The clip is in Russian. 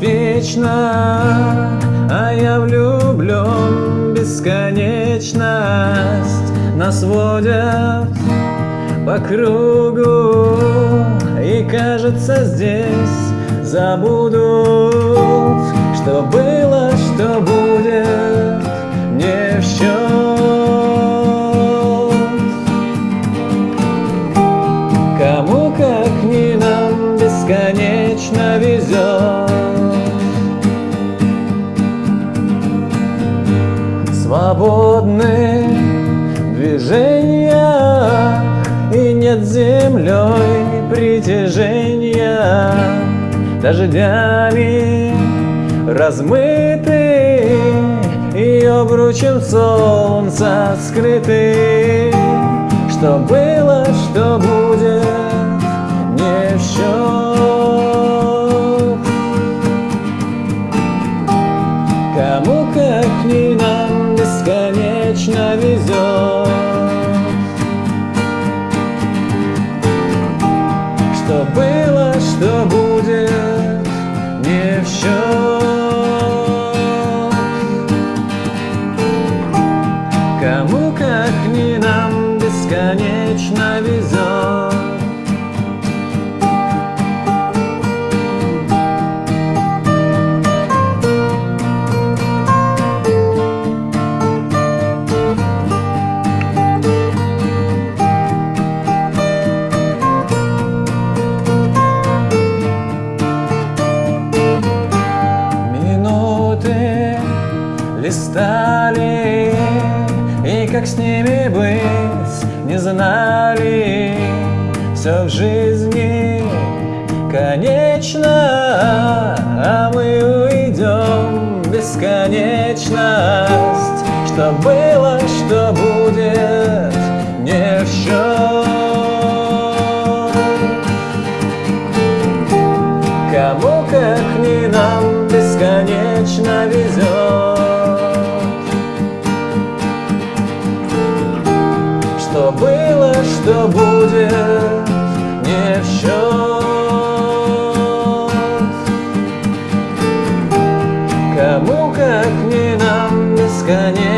бесконечно, а я влюблен бесконечность. Нас водят по кругу И кажется здесь забудут Что было, Свободны. Движения И нет землей притяжения. Дождями размыты И обручем солнца скрыты Что было, как с ними быть не знали. Все в жизни конечно А мы уйдем бесконечность. Что было, что будет, не в счет Кому как не нам бесконечно что будет не в счет. Кому как не нам бесконечно.